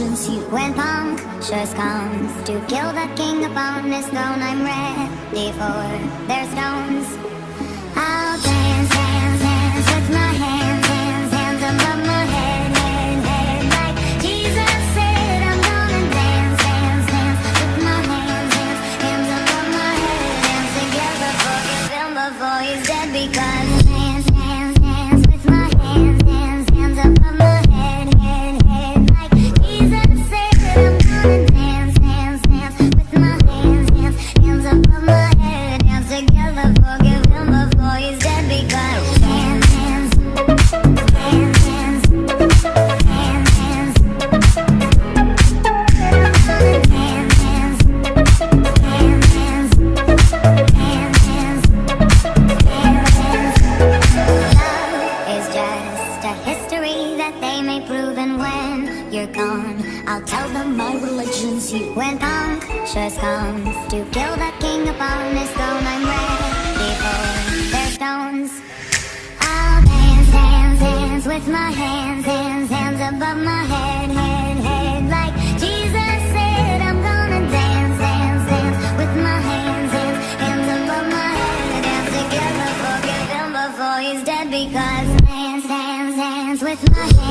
when punk just comes to kill the king upon his throne. I'm ready for their stones. I'll dance. my hand.